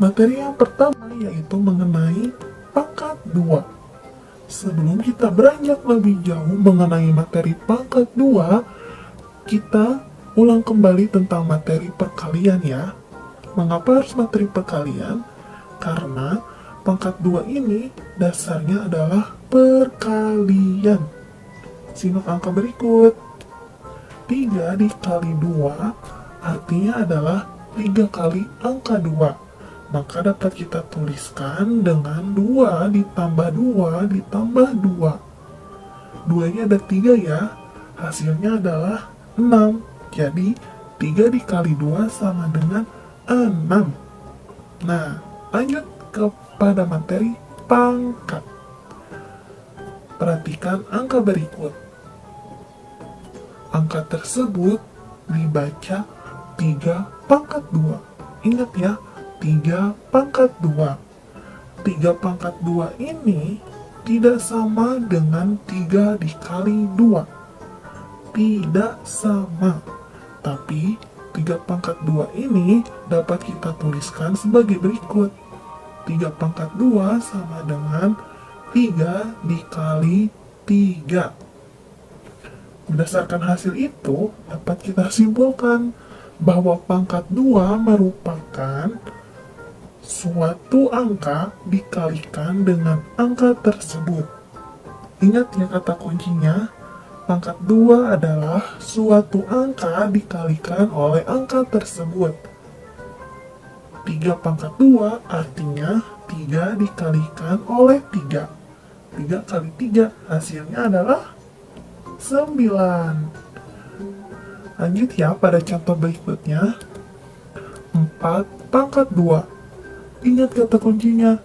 Materi yang pertama yaitu mengenai pangkat 2. Sebelum kita beranjak lebih jauh mengenai materi pangkat 2, kita ulang kembali tentang materi perkalian ya. Mengapa harus materi perkalian? Karena pangkat 2 ini dasarnya adalah perkalian. Simak angka berikut. 3 dikali 2 artinya adalah 3 kali angka 2 maka dapat kita tuliskan dengan 2 ditambah 2 ditambah 2. 2 nya ada 3 ya, hasilnya adalah 6. Jadi 3 dikali 2 sama dengan 6. Nah, lanjut kepada materi pangkat. Perhatikan angka berikut. Angka tersebut dibaca 3 pangkat 2. Ingat ya, 3 pangkat 2. 3 pangkat 2 ini tidak sama dengan 3 dikali 2. Tidak sama. Tapi 3 pangkat 2 ini dapat kita tuliskan sebagai berikut. 3 pangkat 2 sama dengan 3 dikali 3. Berdasarkan hasil itu, dapat kita simpulkan bahwa pangkat 2 merupakan suatu angka dikalikan dengan angka tersebut. Ingat ya kata kuncinya, pangkat 2 adalah suatu angka dikalikan oleh angka tersebut. 3 pangkat 2 artinya 3 dikalikan oleh 3. 3 kali 3 hasilnya adalah 9. Lanjut ya pada contoh berikutnya. 4 pangkat 2 Ingat kata kuncinya,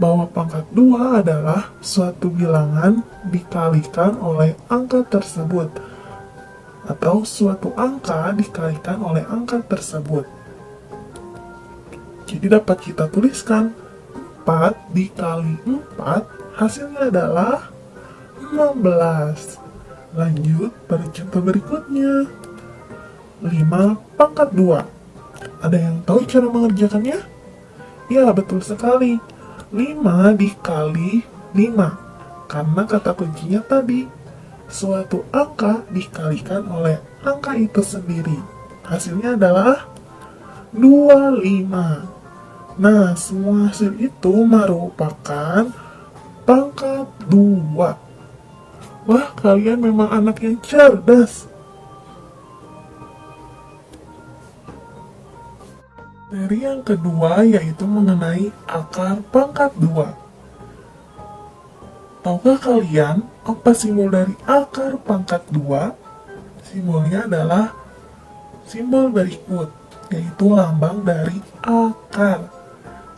bahwa pangkat 2 adalah suatu bilangan dikalikan oleh angka tersebut atau suatu angka dikalikan oleh angka tersebut. Jadi dapat kita tuliskan 4 dikali 4 hasilnya adalah 15. Lanjut pada contoh berikutnya. 5 pangkat 2. Ada yang tahu cara mengerjakannya? Ya, betul sekali. 5 dikali 5. Karena kata kuncinya tadi, suatu angka dikalikan oleh angka itu sendiri. Hasilnya adalah 25. Nah, semua hasil itu merupakan pangkat 2. Wah, kalian memang anak yang cerdas. Materi yang kedua yaitu mengenai akar pangkat 2. Tahukah kalian apa simbol dari akar pangkat 2? Simbolnya adalah simbol berikut, yaitu lambang dari akar.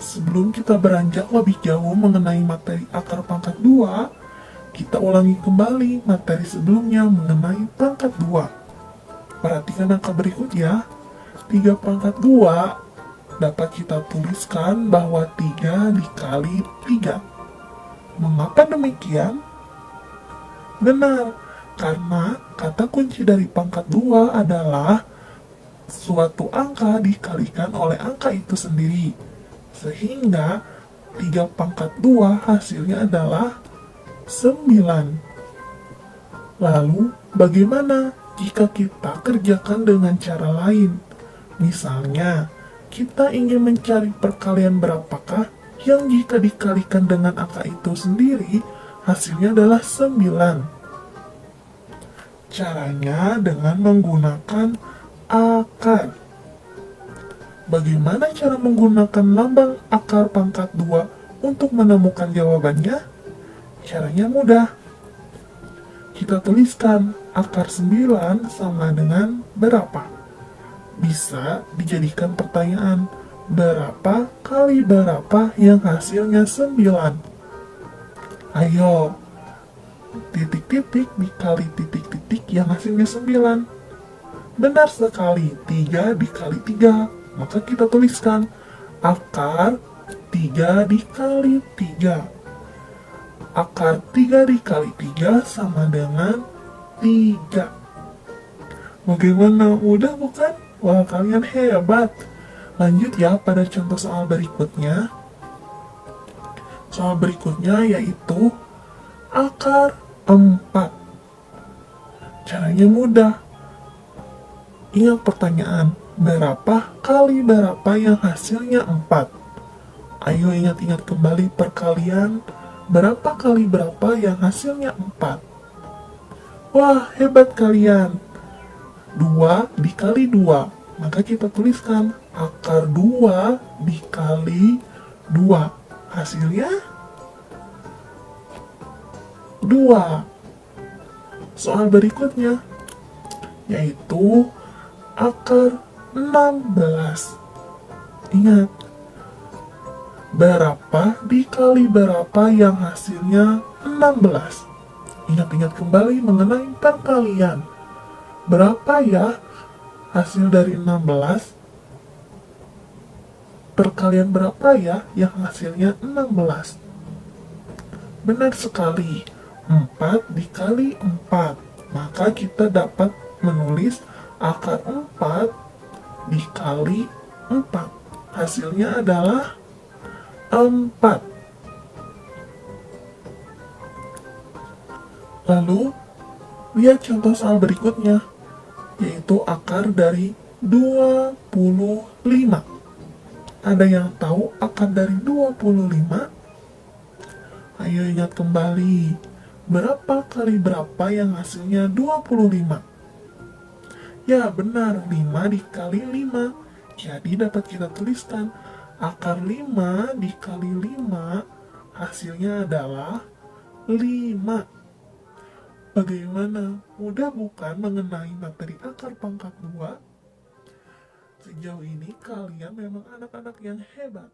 Sebelum kita beranjak lebih jauh mengenai materi akar pangkat 2, kita ulangi kembali materi sebelumnya mengenai pangkat 2. Perhatikan angka berikut ya. 3 pangkat 2 dapat kita tuliskan bahwa 3 dikali 3. Mengapa demikian? Benar, karena kata kunci dari pangkat 2 adalah suatu angka dikalikan oleh angka itu sendiri. Sehingga 3 pangkat 2 hasilnya adalah 9. Lalu, bagaimana jika kita kerjakan dengan cara lain? Misalnya, kita ingin mencari perkalian berapakah yang jika dikalikan dengan angka itu sendiri, hasilnya adalah 9. Caranya dengan menggunakan akar. Bagaimana cara menggunakan lambang akar pangkat 2 untuk menemukan jawabannya? Caranya mudah. Kita tuliskan akar 9 sama dengan berapa? Bisa dijadikan pertanyaan berapa kali berapa yang hasilnya 9 ayo titik-titik dikali titik-titik yang hasilnya 9 benar sekali 3 dikali 3 maka kita tuliskan akar 3 dikali 3 akar 3 dikali 3 sama dengan 3 bagaimana? Mudah bukan? Wah, kalian hebat. Lanjut ya pada contoh soal berikutnya. Soal berikutnya yaitu akar 4. Caranya mudah. Ingat pertanyaan, berapa kali berapa yang hasilnya 4? Ayo ingat-ingat kembali perkalian, berapa kali berapa yang hasilnya 4? Wah, hebat kalian. 2 dikali 2, maka kita tuliskan akar 2 dikali 2. Hasilnya 2. Soal berikutnya yaitu akar 16. Ingat, berapa dikali berapa yang hasilnya 16? Ingat-ingat kembali mengenai perkalian. Berapa ya hasil dari 16? Perkalian berapa ya yang hasilnya 16? Benar sekali, 4 dikali 4. Maka kita dapat menulis akar 4 dikali 4. Hasilnya adalah 4. Lalu, lihat contoh soal berikutnya, yaitu akar dari 25. Ada yang tahu akar dari 25? Ayo ingat kembali, berapa kali berapa yang hasilnya 25? Ya benar, 5 dikali 5. Jadi dapat kita tuliskan, akar 5 dikali 5 hasilnya adalah 5. Bagaimana? Mudah bukan mengenai materi akar pangkat 2? Sejauh ini kalian memang anak-anak yang hebat.